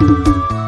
Música